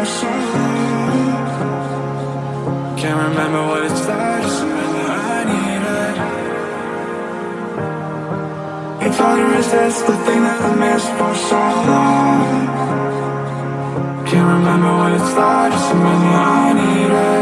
i Can't remember what it's like Just remember I need it. It's hard to resist the thing that I missed for so long. Can't remember what it's like Just remember I need it.